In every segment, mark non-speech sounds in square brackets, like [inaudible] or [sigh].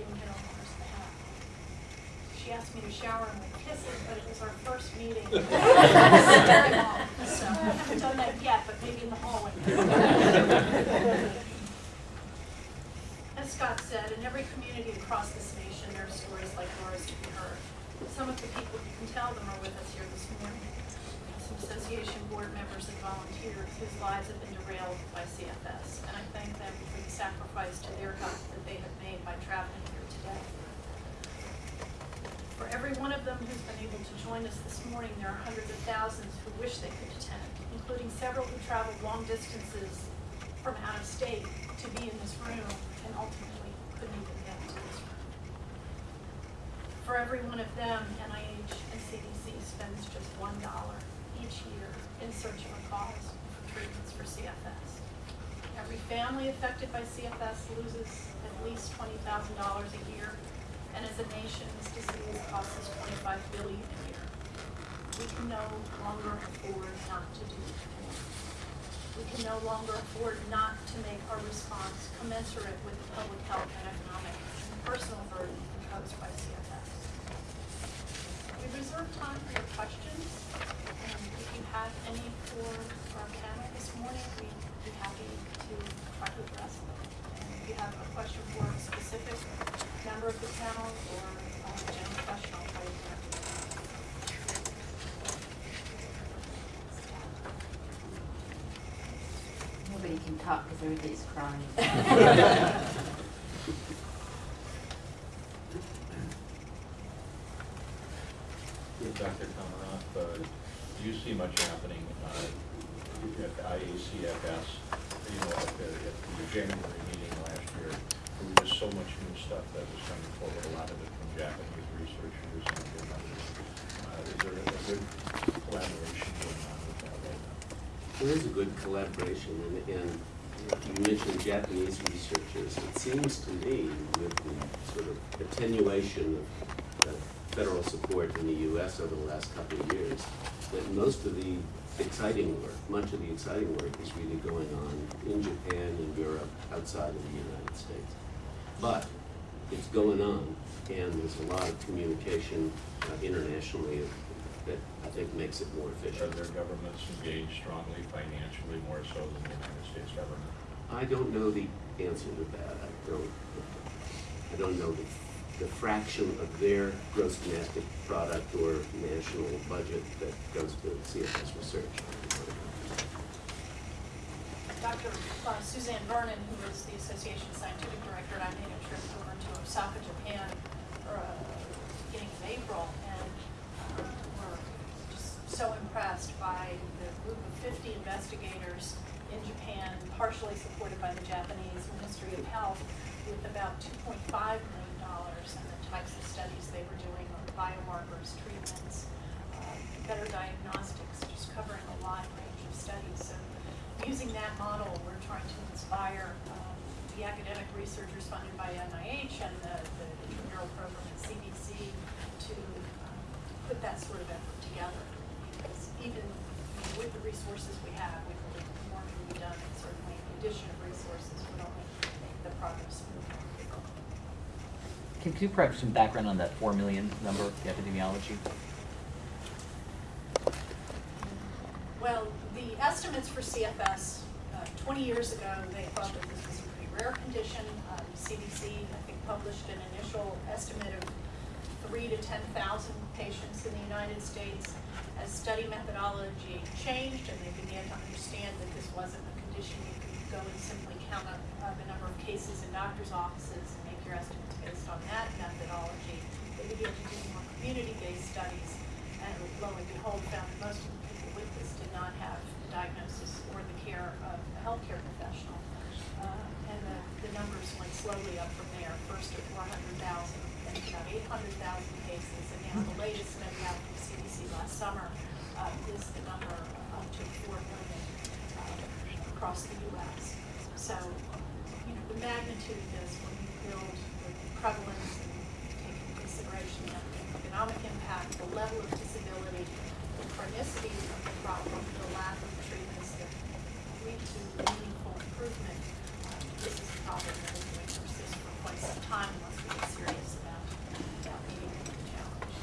didn't on the first path. She asked me to shower and to kiss it, but it was our first meeting. [laughs] [laughs] so I haven't done that yet, but maybe in the hallway. As Scott said, in every community across this nation, there are stories like Laura's to be heard. Some of the people you can tell them are with us here this morning. Association board members and volunteers whose lives have been derailed by CFS, and I thank them for the sacrifice to their health that they have made by traveling here today. For every one of them who's been able to join us this morning, there are hundreds of thousands who wish they could attend, including several who traveled long distances from out of state to be in this room and ultimately couldn't even get to this room. For every one of them, NIH and CDC spends just one dollar each year in search of a cause for treatments for CFS. Every family affected by CFS loses at least twenty thousand dollars a year, and as a nation, this disease costs us twenty-five billion a year. We can no longer afford not to do more. We can no longer afford not to make our response commensurate with the public health and economic and personal burden imposed by CFS. We reserve time for your questions, and if you have any for our panel this morning, we'd be happy to try to address them. And if you have a question for a specific member of the panel or a general question, I'll try to direct it. Nobody can talk because everybody's crying. [laughs] [laughs] With Dr. Komaroff, do you see much happening uh, at the IACFS? You know, at the, at the January meeting last year, there was just so much new stuff that was coming forward, a lot of it from Japanese researchers and. Uh, Is there a good collaboration going on with that right now? There is a good collaboration, and, and you mentioned Japanese researchers. It seems to me, with the sort of attenuation of federal support in the US over the last couple of years, that most of the exciting work, much of the exciting work is really going on in Japan and Europe, outside of the United States. But it's going on, and there's a lot of communication uh, internationally that I think makes it more Are their governments engaged strongly financially, more so than the United States government? I don't know the answer to that. I don't, I don't know the, the fraction of their gross domestic product or national budget that goes to CFS research. Dr. uh, Suzanne Vernon, who is the Association Scientific Director, and I made a trip over to Osaka, Japan, for, uh, beginning of April, and uh, we're just by the group of fifty investigators in Japan, partially supported by the Japanese Ministry of Health, with about two point five million dollars, and the types of studies they were doing on biomarkers, treatments, uh, better diagnostics, just covering a wide range of studies. So using that model, we're trying to inspire um, the academic researchers funded by NIH and the, the intramural program at CDC to um, put that sort of effort together. Because even with the resources we have, we believe more can be done, and certainly the addition of resources would only make the progress move more quickly. Can can you provide some background on that four million number, the epidemiology? Well, the estimates for CFS, uh, 20 years ago, they thought that this was a pretty rare condition. Um, CDC, I think, published an initial estimate of three to 10,000 patients in the United States. As study methodology changed and they began to understand that this wasn't a condition you could go and simply count up uh, the number of cases in doctor's offices and make your estimates based on that methodology, they began to do more community-based studies and lo and behold, found that most of the people with this did not have the diagnosis or the care of a healthcare professional. Uh, and the, the numbers went slowly up from there, first at four hundred thousand, then to about eight hundred thousand cases, and now the latest study out from CDC last summer, uh, is the number up to four million, uh, across the US. So, you know, the magnitude of this, when you build the prevalence and take into consideration the economic impact, the level of disability, the chronicity of the problem, the lack of treatments that lead to meaningful improvement, uh, this is a problem that is going to persist for quite some time unless we get serious about, about meeting the challenge.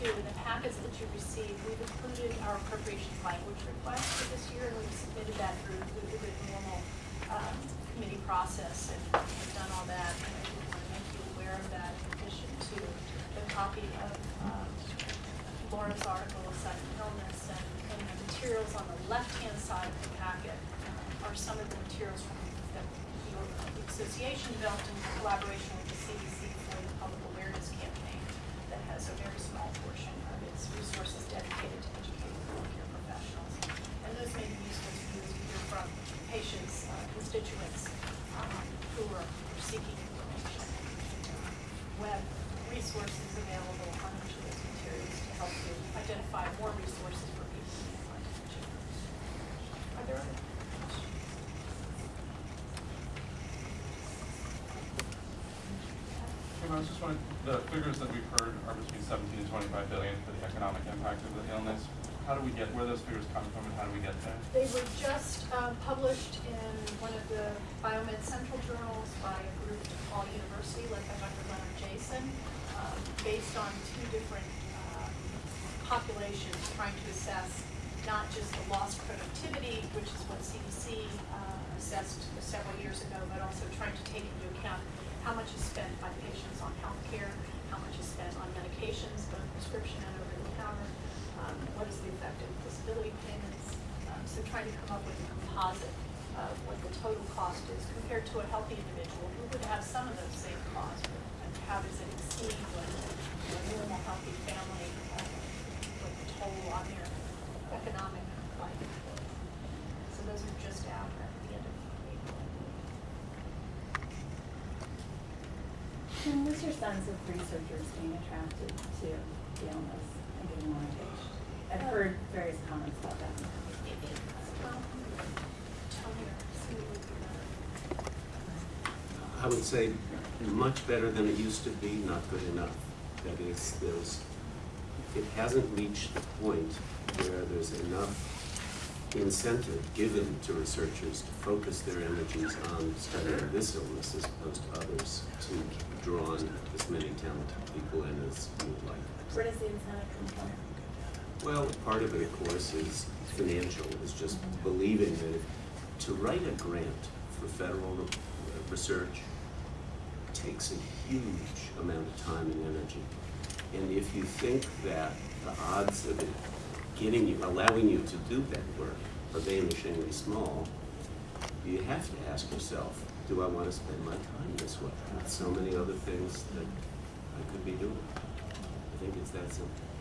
too, in the packets that you received, we've included our appropriations language request for this year, and we've submitted that through, through the normal, um, committee process, and we've done all that, and I did want to make you aware of that, in addition to the copy of, um, Laura's article of sudden illness, and, and the materials on the left-hand side of the packet uh, are some of the materials from, that your the association developed in collaboration with the CDC for the public awareness campaign that has a very small portion of its resources dedicated to educating healthcare professionals. And those may be useful to you as you hear from patients, uh, constituents, um, who are seeking information. Web resources available on each of those materials to help you identify more resources for people who may find. Are there other questions? I was just wondering, the figures that we've heard are between seventeen and twenty-five billion for the economic impact of the illness. How do we get, where those figures come from and how do we get there? They were just uh, published in one of the Biomed Central journals by a group at DePaul University led by Dr. Leonard Jason, um, based on two different um, populations trying to assess not just the lost productivity, which is what CDC uh, assessed several years ago, but also trying to take into account how much is spent by patients on healthcare, how much is spent on medications, both prescription and over the counter, um, what is the effect of disability payments. Um, so trying to come up with a composite of what the total cost is compared to a healthy individual who would have some of those same costs, and how does it exceed what a normal healthy family, uh, what the total on their economic life. So those are just out at the end of April. Kim, what's your sense of researchers being attracted to the illness and getting more engaged? I've oh. heard various comments about that. Tony or Sue would be better. I would say much better than it used to be, not good enough. That is, there's, it hasn't reached the point where there's enough incentive given to researchers to focus their energies on studying this illness as opposed to others, to draw on as many talented people in as you would like. Where does the incentive come from? Well, part of it, of course, is financial, is just believing that to write a grant for federal research takes a huge amount of time and energy. And if you think that the odds of it getting you, allowing you to do that work are vanishingly small, you have to ask yourself, do I want to spend my time this way? With so many other things that I could be doing. I think it's that simple.